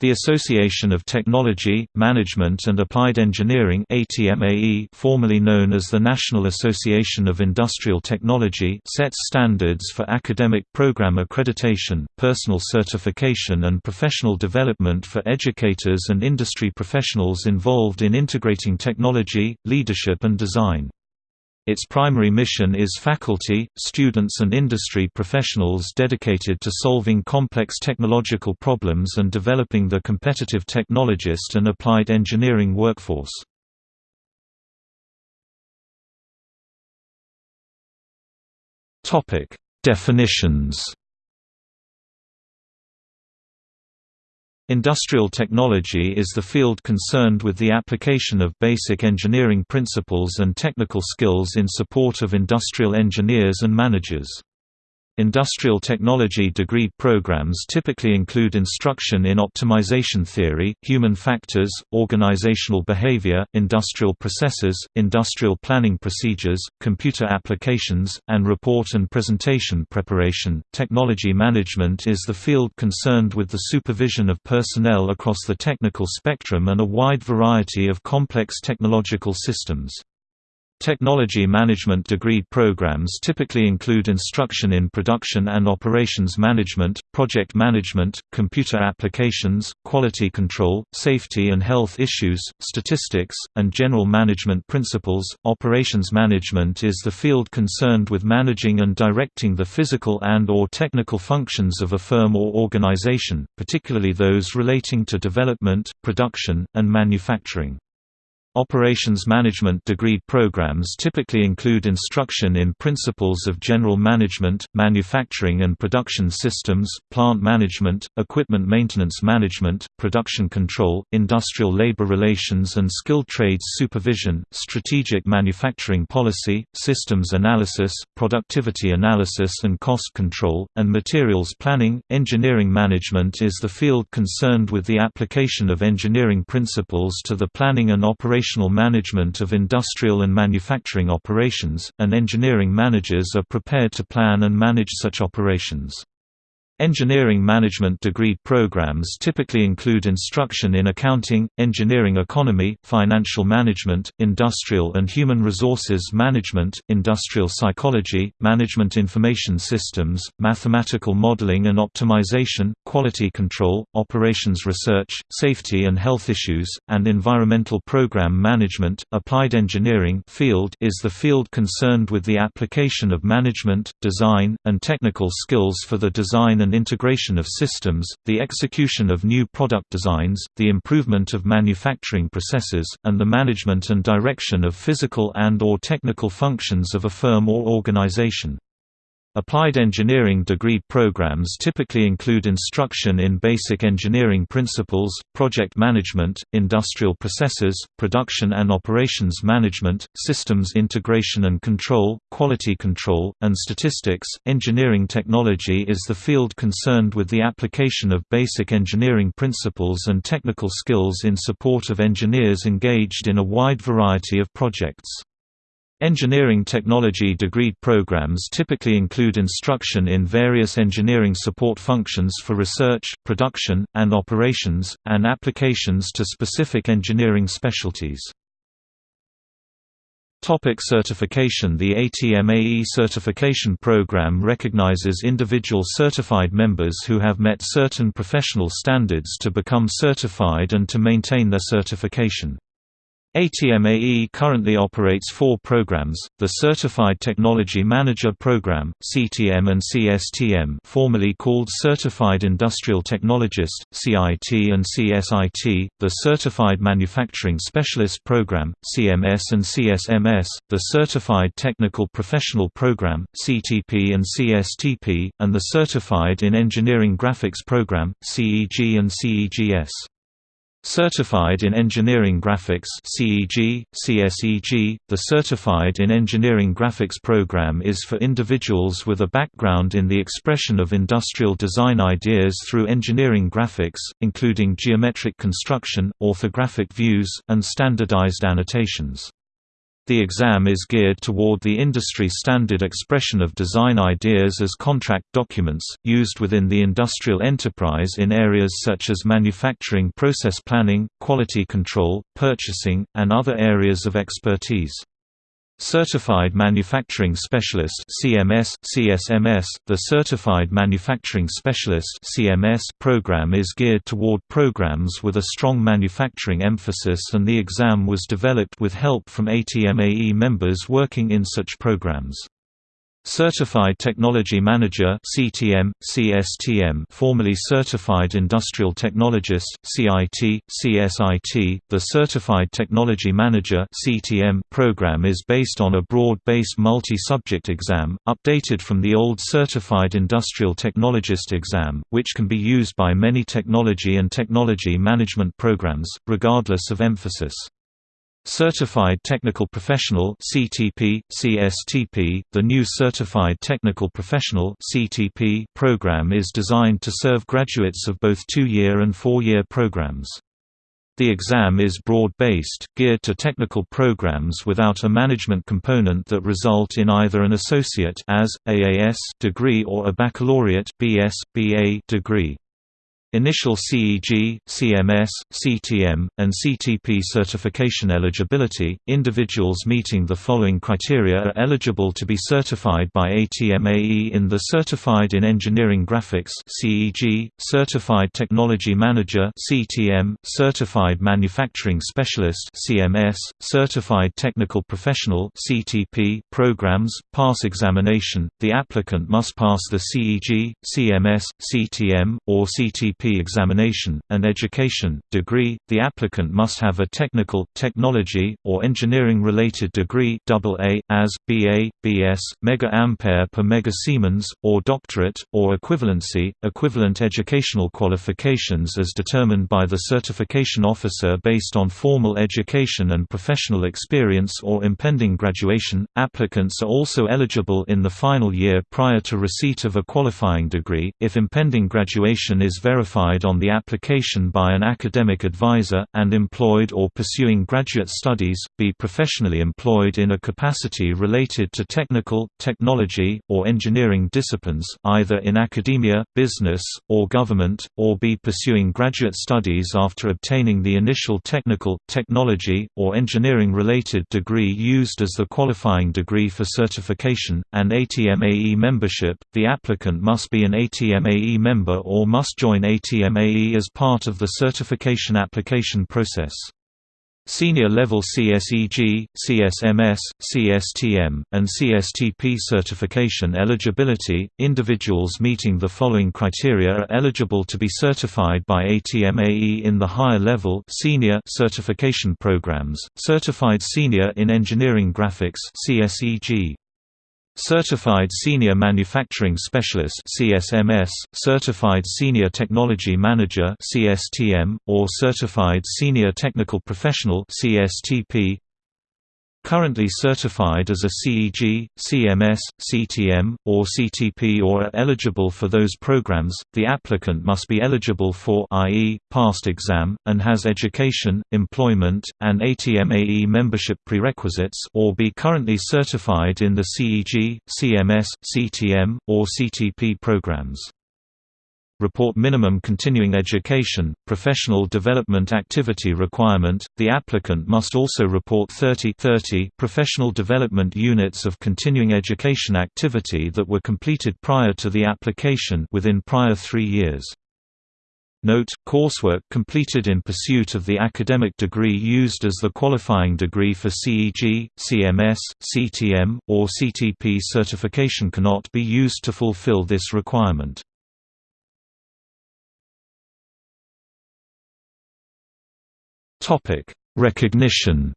The Association of Technology, Management and Applied Engineering formerly known as the National Association of Industrial Technology sets standards for academic program accreditation, personal certification and professional development for educators and industry professionals involved in integrating technology, leadership and design. Its primary mission is faculty, students and industry professionals dedicated to solving complex technological problems and developing the competitive technologist and applied engineering workforce. Definitions Industrial technology is the field concerned with the application of basic engineering principles and technical skills in support of industrial engineers and managers. Industrial technology degree programs typically include instruction in optimization theory, human factors, organizational behavior, industrial processes, industrial planning procedures, computer applications, and report and presentation preparation. Technology management is the field concerned with the supervision of personnel across the technical spectrum and a wide variety of complex technological systems. Technology management degree programs typically include instruction in production and operations management, project management, computer applications, quality control, safety and health issues, statistics, and general management principles. Operations management is the field concerned with managing and directing the physical and or technical functions of a firm or organization, particularly those relating to development, production, and manufacturing. Operations management degree programs typically include instruction in principles of general management, manufacturing and production systems, plant management, equipment maintenance management, production control, industrial labor relations and skilled trades supervision, strategic manufacturing policy, systems analysis, productivity analysis and cost control, and materials planning. Engineering management is the field concerned with the application of engineering principles to the planning and operation management of industrial and manufacturing operations, and engineering managers are prepared to plan and manage such operations. Engineering management degree programs typically include instruction in accounting, engineering economy, financial management, industrial and human resources management, industrial psychology, management information systems, mathematical modeling and optimization, quality control, operations research, safety and health issues, and environmental program management. Applied engineering field is the field concerned with the application of management, design, and technical skills for the design and and integration of systems, the execution of new product designs, the improvement of manufacturing processes, and the management and direction of physical and or technical functions of a firm or organization. Applied engineering degree programs typically include instruction in basic engineering principles, project management, industrial processes, production and operations management, systems integration and control, quality control, and statistics. Engineering technology is the field concerned with the application of basic engineering principles and technical skills in support of engineers engaged in a wide variety of projects. Engineering technology degree programs typically include instruction in various engineering support functions for research, production, and operations, and applications to specific engineering specialties. Topic certification The ATMAE certification program recognizes individual certified members who have met certain professional standards to become certified and to maintain their certification. ATMAE currently operates four programs, the Certified Technology Manager Program, CTM and CSTM formerly called Certified Industrial Technologist, CIT and CSIT, the Certified Manufacturing Specialist Program, CMS and CSMS, the Certified Technical Professional Program, CTP and CSTP, and the Certified in Engineering Graphics Program, CEG and CEGS. Certified in Engineering Graphics CEG, CSEG, the Certified in Engineering Graphics program is for individuals with a background in the expression of industrial design ideas through engineering graphics, including geometric construction, orthographic views, and standardized annotations. The exam is geared toward the industry standard expression of design ideas as contract documents, used within the industrial enterprise in areas such as manufacturing process planning, quality control, purchasing, and other areas of expertise. Certified Manufacturing Specialist (CMS, CSMS). The Certified Manufacturing Specialist (CMS) program is geared toward programs with a strong manufacturing emphasis and the exam was developed with help from ATMAE members working in such programs. Certified Technology Manager (CTM, CSTM), formerly Certified Industrial Technologist (CIT, CSIT). The Certified Technology Manager (CTM) program is based on a broad-based multi-subject exam, updated from the old Certified Industrial Technologist exam, which can be used by many technology and technology management programs, regardless of emphasis. Certified Technical Professional (CTP, CSTP). The new Certified Technical Professional (CTP) program is designed to serve graduates of both 2-year and 4-year programs. The exam is broad-based, geared to technical programs without a management component that result in either an associate as AAS degree or a baccalaureate BS BA degree. Initial CEG, CMS, CTM, and CTP certification eligibility. Individuals meeting the following criteria are eligible to be certified by ATMAE in the Certified in Engineering Graphics (CEG), Certified Technology Manager (CTM), Certified Manufacturing Specialist (CMS), Certified Technical Professional (CTP) programs. Pass examination. The applicant must pass the CEG, CMS, CTM, or CTP examination, and education, degree, the applicant must have a technical, technology, or engineering-related degree AA, as, BA, BS, mega ampere per mega Siemens, or doctorate, or equivalency, equivalent educational qualifications as determined by the certification officer based on formal education and professional experience or impending graduation. Applicants are also eligible in the final year prior to receipt of a qualifying degree, if impending graduation is verified verified on the application by an academic advisor, and employed or pursuing graduate studies, be professionally employed in a capacity related to technical, technology, or engineering disciplines, either in academia, business, or government, or be pursuing graduate studies after obtaining the initial technical, technology, or engineering-related degree used as the qualifying degree for certification, and ATMAE membership. The applicant must be an ATMAE member or must join ATMAE as part of the certification application process. Senior level CSEG, CSMS, CSTM, and CSTP certification eligibility. Individuals meeting the following criteria are eligible to be certified by ATMAE in the higher level senior certification programs. Certified Senior in Engineering Graphics (CSEG). Certified Senior Manufacturing Specialist (CSMS), Certified Senior Technology Manager (CSTM), or Certified Senior Technical Professional (CSTP). Currently certified as a CEG, CMS, CTM, or CTP or are eligible for those programs, the applicant must be eligible for i.e., past exam, and has education, employment, and ATMAE membership prerequisites or be currently certified in the CEG, CMS, CTM, or CTP programs report minimum continuing education, professional development activity requirement. The applicant must also report 30, 30 professional development units of continuing education activity that were completed prior to the application within prior 3 years. Note, coursework completed in pursuit of the academic degree used as the qualifying degree for CEG, CMS, CTM, or CTP certification cannot be used to fulfill this requirement. Topic: Recognition.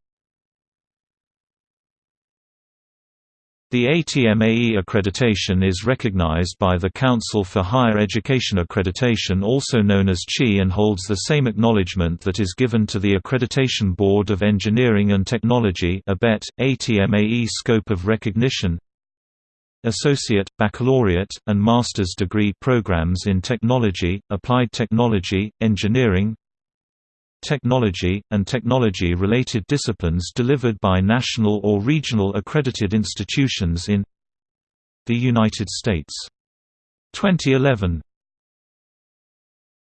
The ATMAE accreditation is recognized by the Council for Higher Education Accreditation also known as CHE and holds the same acknowledgement that is given to the Accreditation Board of Engineering and Technology ABET, ATMAE scope of recognition Associate, Baccalaureate, and Master's degree programs in Technology, Applied Technology, Engineering technology, and technology-related disciplines delivered by national or regional accredited institutions in the United States. 2011